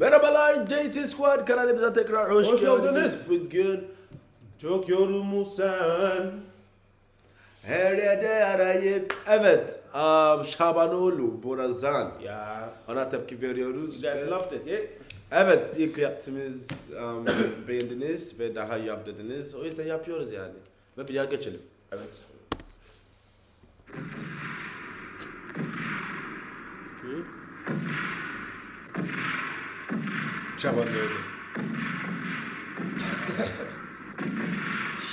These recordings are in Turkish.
Merhabalar JT Squad kanalımıza tekrar hoş, Hoş geldiniz. geldiniz. Bugün Çok yorulmuş sen. her yerde arayıp evet um, Şabanoğlu Borazan Ya. ona tepki veriyoruz. You guys Ve- loved it, yeah? Evet ilk yaptığımız um, beğendiniz ve daha yap dediniz. O yüzden yapıyoruz yani. Ve bir geçelim. Evet. Şabanoğlu.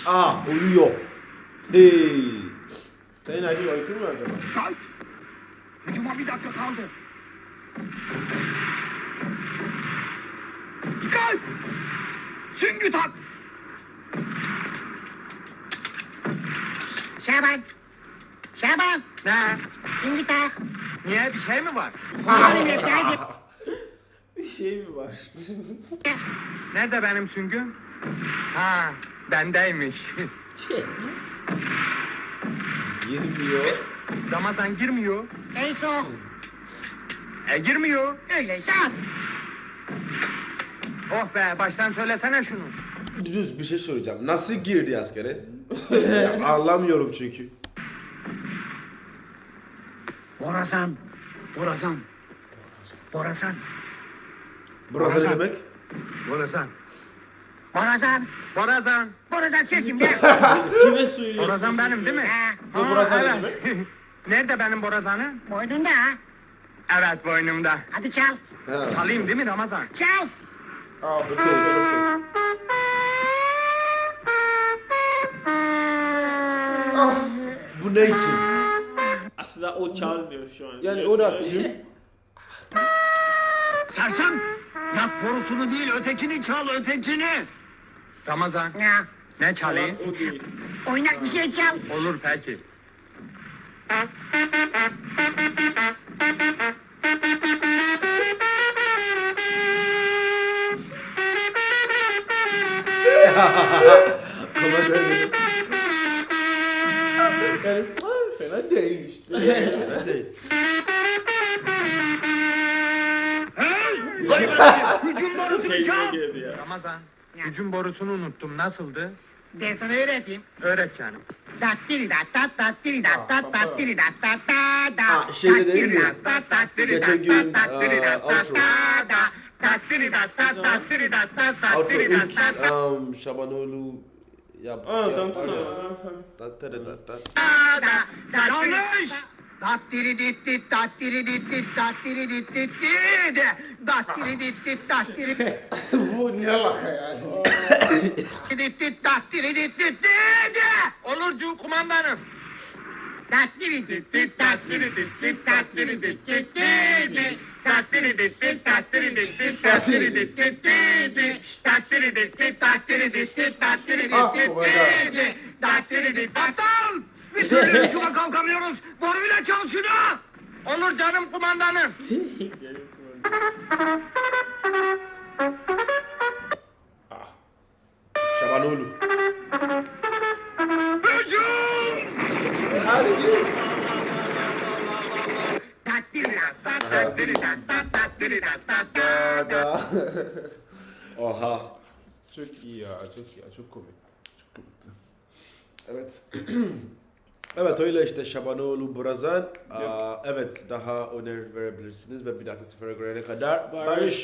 ah uyuyor. Hey. Senin Ali öykü mü acaba? Kalk! Hücuma bir dakika kaldı. Dikkat! Süngü tak! Şaban. Şaban. Ne? Şimdi tak. Niye? Bir şey mi var? Bir şey mi var? Nerede benim süngüm? Ha, bendeymiş. Girmiyor. Ramazan girmiyor. Ey soğuk. E girmiyor. Öyleyse at. Oh be, baştan söylesene şunu. Düz bir şey soracağım. Nasıl girdi askere? Ya, Anlamıyorum çünkü. Borazan. Borazan. Borazan. Burası ne Borazan. demek? Borazan. Borazan. Borazan. Borazan sesim de. Kime söylüyorsun? Borazan benim değil mi? Ha, Bu borazan ne evet. Nerede benim borazanı? boynunda ha. Evet boynumda. Hadi çal. Ha. Çalayım değil mi Ramazan? Çal. Aa, Okay, perfect. Bu ne için? Aslında o çalmıyor şu an. Yani o da kim? Sersem! Yak borusunu değil, ötekini çal, ötekini! Ramazan, Ya. ne çalayım? Oynak bir şey çal. Olur peki. Komedi. Yani ah, fena değil. Fena değil. Hücum borusunu Kendine çal! Ramazan, hücum borusunu unuttum. Nasıldı? Ben sana öğreteyim. Öğret canım. Dattiri dat dat dattiri dat dat dattiri dat dat da da. Şeyde değil mi? Dattiri dat dat dattiri Geçen dat gün, dat dattiri dat dat outro. da da. Dattiri dat dat dattiri dat dat Outro dattiri dat ilk dat da um, Şabanoğlu yaptı. Aa, yaptı dan dan ya. dan. Tattara tatta. da. Dattiri- Yanlış! Dattiri dit dit dattiri dit dit dattiri dit dit dit. Dattiri dit dit dattiri Bu ne alaka ya? dit dit dattiri dit dit dit. Olurcu kumandanım. Dattiri dit dit dattiri dit dit dattiri dit dit dit. Dattiri dit dit dattiri dit dit dattiri dit dit dit. Dattiri dit dit dattiri dit dit dattiri dit Ah, dit oh my God. dit. Dattiri türlü hücuma kalkamıyoruz. Boruyla çal şunu! Olur canım kumandanım. Şabanoğlu. Hücum! Hadi da. Oha. Çok iyi ya, çok iyi ya, çok komikti. Çok komikti. Evet. Evet öyle işte Şabanoğlu Borazan. Aa, evet daha öneri verebilirsiniz ve bir dahaki sefere görene kadar Barış. barış.